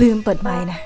ลืมเปิดไมค์นะ